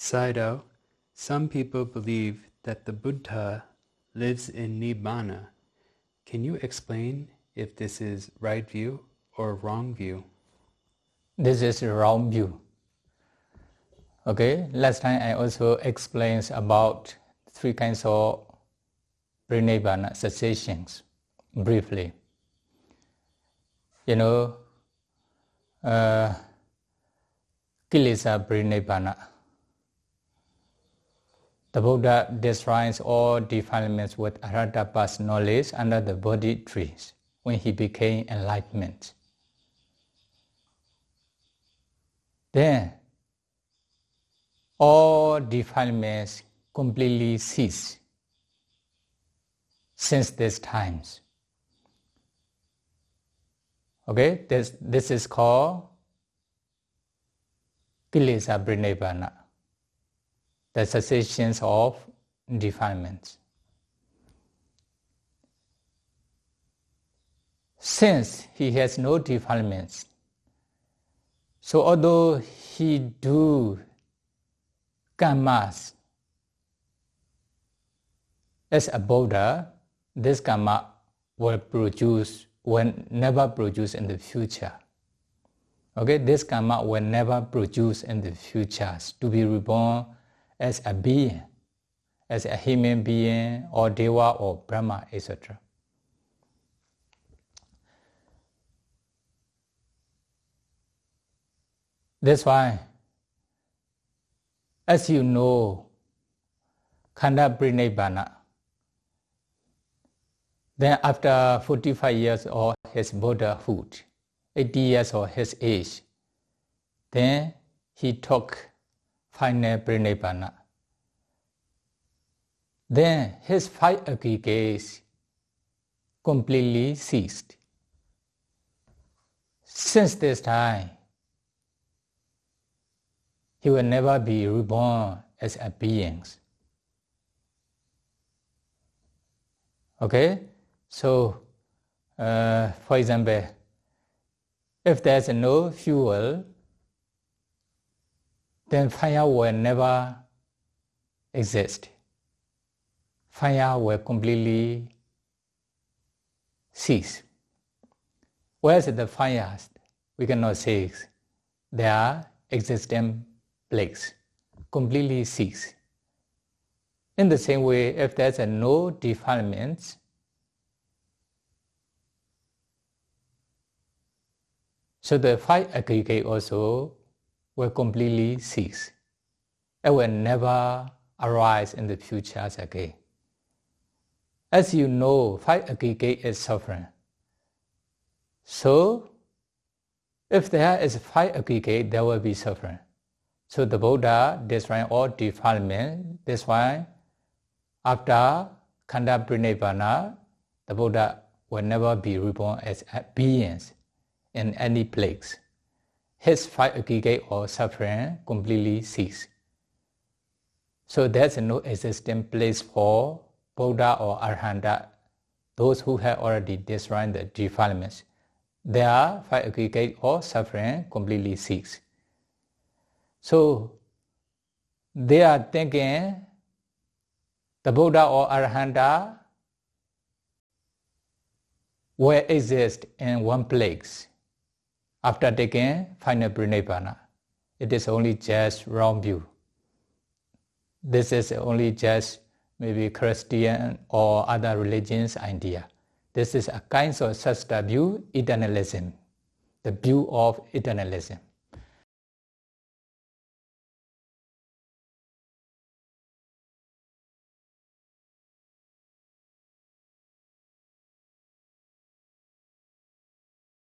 Sayadaw, some people believe that the Buddha lives in Nibbana. Can you explain if this is right view or wrong view? This is wrong view. Okay, last time I also explained about three kinds of Parinibbana cessations briefly. You know, uh, Kilesa Parinibbana. The Buddha destroys all defilements with Arhata path knowledge under the Bodhi trees when he became enlightenment. Then all defilements completely cease since these times. Okay, this, this is called Kilesa Parinibbana, the cessations of defilements. Since he has no defilements, so although he do karmas as a Buddha, this karma will produce, will never produce in the future. Okay, this karma will never produce in the future to be reborn as a being, as a human being or Deva or Brahma, etc. That's why, as you know, Khanda Parinibbana, then after 45 years of his Buddhahood, 80 years of his age, then he took final Parinibbana. Then his five aggregates completely ceased. Since this time, he will never be reborn as a being. Okay, so uh, for example, if there's no fuel, then fire will never exist. Fire will completely cease. Whereas the fires, we cannot say they are existing legs, completely cease. In the same way, if there's a no defilements, so the five aggregate also will completely cease. It will never arise in the future again. As you know, five aggregate is suffering. So, if there is five aggregate, there will be suffering. So the Buddha destroying all defilement. That's why after Khanda Parinibbana, the Buddha will never be reborn as beings in any place. His five aggregate or suffering completely cease. So there's no existing place for Buddha or Arhanta, those who have already destroyed the defilements. Their five aggregate or suffering completely cease. So they are thinking the Buddha or Arhanta will exist in one place after taking final Parinibbana. It is only just wrong view. This is only just maybe Christian or other religions idea. This is a kind of such a view, eternalism, the view of eternalism.